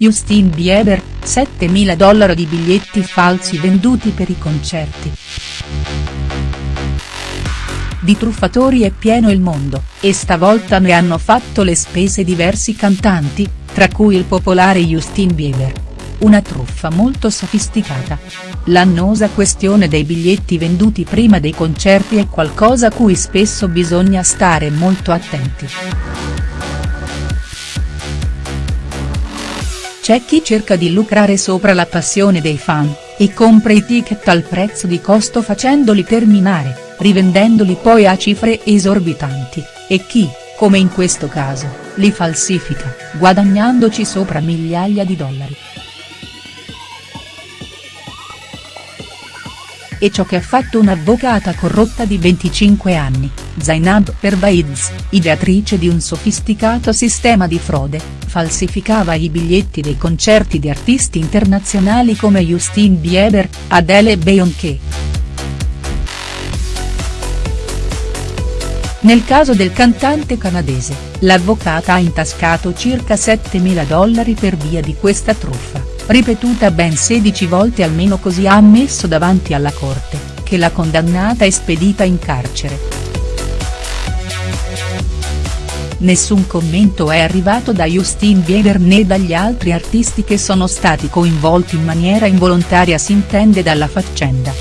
Justin Bieber, 7.000 dollari di biglietti falsi venduti per i concerti. Di truffatori è pieno il mondo, e stavolta ne hanno fatto le spese diversi cantanti, tra cui il popolare Justin Bieber. Una truffa molto sofisticata. L'annosa questione dei biglietti venduti prima dei concerti è qualcosa a cui spesso bisogna stare molto attenti. C'è chi cerca di lucrare sopra la passione dei fan, e compra i ticket al prezzo di costo facendoli terminare, rivendendoli poi a cifre esorbitanti, e chi, come in questo caso, li falsifica, guadagnandoci sopra migliaia di dollari. E ciò che ha fatto un'avvocata corrotta di 25 anni, Zainab Pervaiz, ideatrice di un sofisticato sistema di frode, falsificava i biglietti dei concerti di artisti internazionali come Justin Bieber, Adele e Beyoncé. Nel caso del cantante canadese, l'avvocata ha intascato circa 7.000 dollari per via di questa truffa ripetuta ben 16 volte almeno così ha ammesso davanti alla corte, che la condannata è spedita in carcere. Nessun commento è arrivato da Justin Bieber né dagli altri artisti che sono stati coinvolti in maniera involontaria si intende dalla faccenda.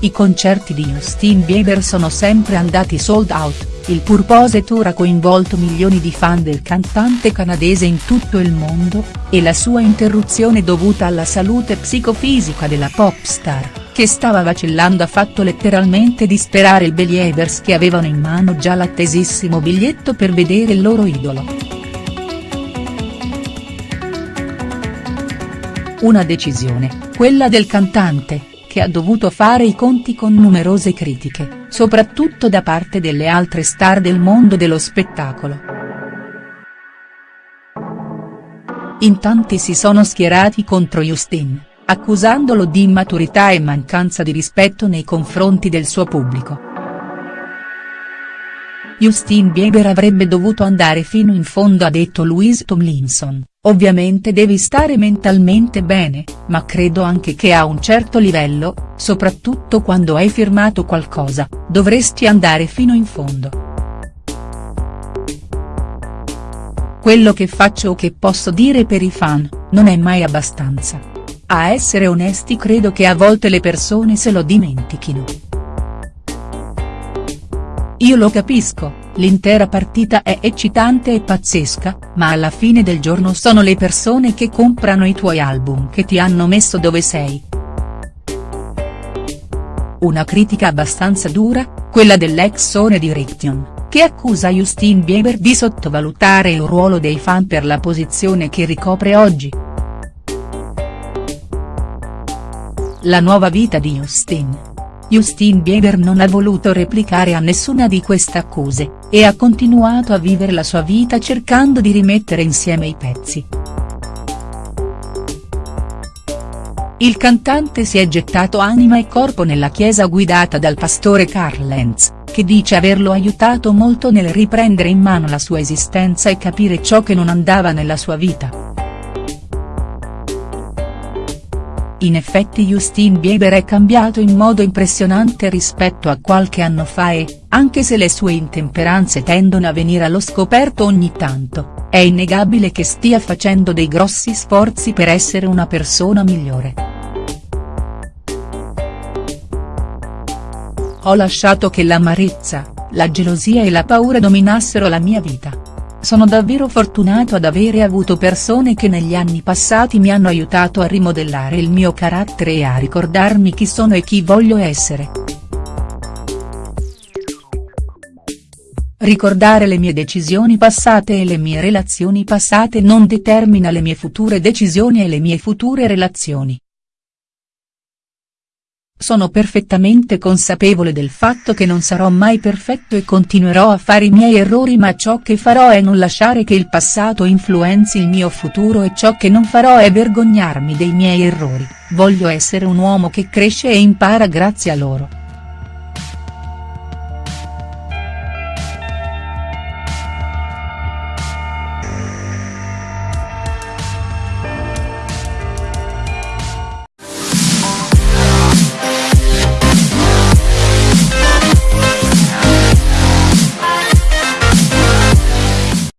I concerti di Justin Bieber sono sempre andati sold out il Purpose Tour ha coinvolto milioni di fan del cantante canadese in tutto il mondo, e la sua interruzione dovuta alla salute psicofisica della pop star, che stava vacillando ha fatto letteralmente disperare i Believers che avevano in mano già l'attesissimo biglietto per vedere il loro idolo. Una decisione, quella del cantante, che ha dovuto fare i conti con numerose critiche, soprattutto da parte delle altre star del mondo dello spettacolo. In tanti si sono schierati contro Justin, accusandolo di immaturità e mancanza di rispetto nei confronti del suo pubblico. Justin Bieber avrebbe dovuto andare fino in fondo ha detto Louise Tomlinson, ovviamente devi stare mentalmente bene, ma credo anche che a un certo livello, soprattutto quando hai firmato qualcosa, dovresti andare fino in fondo. Quello che faccio o che posso dire per i fan, non è mai abbastanza. A essere onesti credo che a volte le persone se lo dimentichino. Io lo capisco, l'intera partita è eccitante e pazzesca, ma alla fine del giorno sono le persone che comprano i tuoi album che ti hanno messo dove sei. Una critica abbastanza dura, quella dell'ex Sony Direction, che accusa Justin Bieber di sottovalutare il ruolo dei fan per la posizione che ricopre oggi. La nuova vita di Justin Justin Bieber non ha voluto replicare a nessuna di queste accuse, e ha continuato a vivere la sua vita cercando di rimettere insieme i pezzi. Il cantante si è gettato anima e corpo nella chiesa guidata dal pastore Carl Lenz, che dice averlo aiutato molto nel riprendere in mano la sua esistenza e capire ciò che non andava nella sua vita. In effetti Justin Bieber è cambiato in modo impressionante rispetto a qualche anno fa e, anche se le sue intemperanze tendono a venire allo scoperto ogni tanto, è innegabile che stia facendo dei grossi sforzi per essere una persona migliore. Ho lasciato che l'amarezza, la gelosia e la paura dominassero la mia vita. Sono davvero fortunato ad avere avuto persone che negli anni passati mi hanno aiutato a rimodellare il mio carattere e a ricordarmi chi sono e chi voglio essere. Ricordare le mie decisioni passate e le mie relazioni passate non determina le mie future decisioni e le mie future relazioni. Sono perfettamente consapevole del fatto che non sarò mai perfetto e continuerò a fare i miei errori ma ciò che farò è non lasciare che il passato influenzi il mio futuro e ciò che non farò è vergognarmi dei miei errori, voglio essere un uomo che cresce e impara grazie a loro.